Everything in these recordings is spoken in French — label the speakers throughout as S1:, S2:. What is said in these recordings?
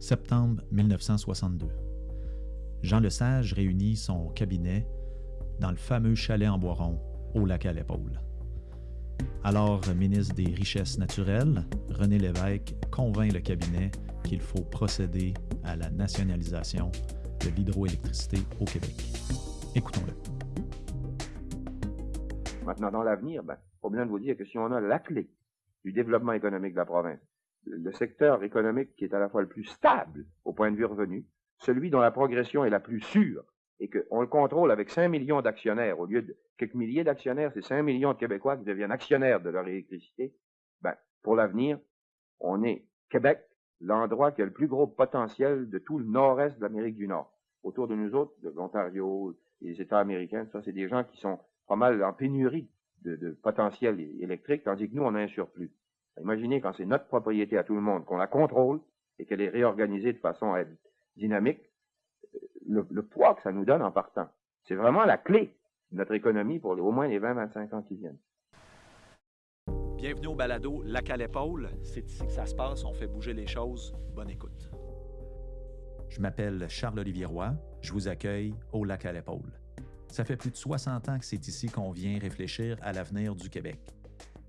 S1: Septembre 1962. Jean Lesage réunit son cabinet dans le fameux chalet en Boiron, au lac à l'épaule. Alors ministre des Richesses naturelles, René Lévesque convainc le cabinet qu'il faut procéder à la nationalisation de l'hydroélectricité au Québec. Écoutons-le.
S2: Maintenant, dans l'avenir, ben, faut bien vous dire que si on a la clé du développement économique de la province, le secteur économique qui est à la fois le plus stable au point de vue revenu, celui dont la progression est la plus sûre, et qu'on le contrôle avec 5 millions d'actionnaires, au lieu de quelques milliers d'actionnaires, c'est 5 millions de Québécois qui deviennent actionnaires de leur électricité, ben, pour l'avenir, on est Québec, l'endroit qui a le plus gros potentiel de tout le nord-est de l'Amérique du Nord. Autour de nous autres, de l'Ontario, les États américains, ça, c'est des gens qui sont pas mal en pénurie de, de potentiel électrique, tandis que nous, on a un surplus. Imaginez quand c'est notre propriété à tout le monde, qu'on la contrôle et qu'elle est réorganisée de façon à être dynamique, le, le, poids que ça nous donne en partant. C'est vraiment la clé de notre économie pour au moins les 20-25 ans qui viennent.
S3: Bienvenue au balado Lac à l'épaule. C'est ici que ça se passe, on fait bouger les choses. Bonne écoute.
S1: Je m'appelle Charles-Olivier Roy, je vous accueille au Lac à l'épaule. Ça fait plus de 60 ans que c'est ici qu'on vient réfléchir à l'avenir du Québec.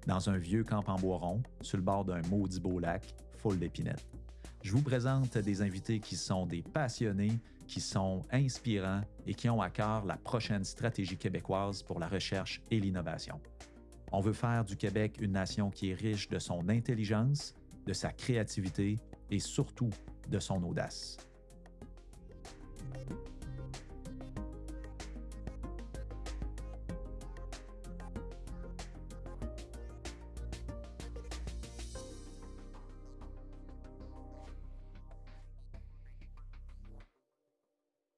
S1: Dans un vieux camp en bois rond, sur le bord d'un maudit beau lac, full d'épinettes. Je vous présente des invités qui sont des passionnés, qui sont inspirants et qui ont à cœur la prochaine stratégie québécoise pour la recherche et l'innovation. On veut faire du Québec une nation qui est riche de son intelligence, de sa créativité et surtout de son audace.